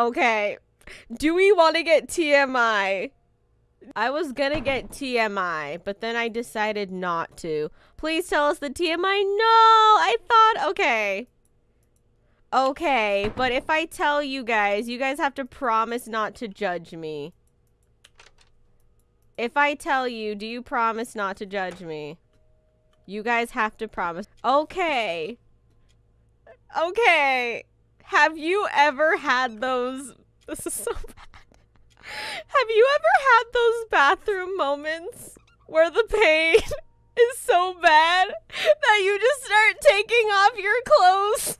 Okay. Do we want to get TMI? I was gonna get TMI, but then I decided not to. Please tell us the TMI. No, I thought, okay. Okay, but if I tell you guys, you guys have to promise not to judge me. If I tell you, do you promise not to judge me? You guys have to promise. Okay. Okay. Have you ever had those? This is so bad. Have you ever had those bathroom moments where the pain is so bad that you just start taking off your clothes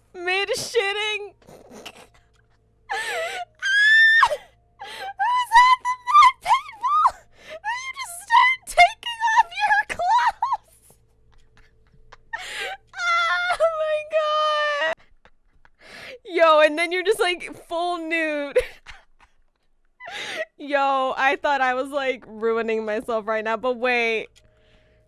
and then you're just like full nude. Yo, I thought I was like ruining myself right now, but wait.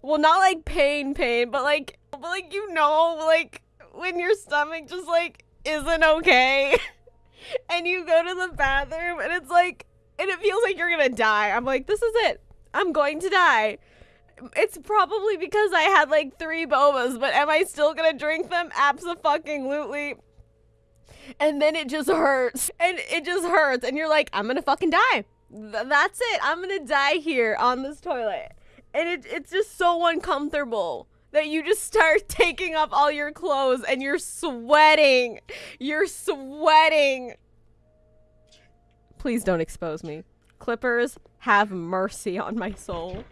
Well, not like pain, pain, but like, but like you know, like when your stomach just like isn't okay, and you go to the bathroom and it's like, and it feels like you're gonna die. I'm like, this is it. I'm going to die. It's probably because I had like three bobas, but am I still gonna drink them? Absolutely. And then it just hurts. And it just hurts. And you're like, I'm gonna fucking die. Th- that's it. I'm gonna die here on this toilet. And it, it's just so uncomfortable that you just start taking off all your clothes and you're sweating. You're sweating. Please don't expose me. Clippers, have mercy on my soul.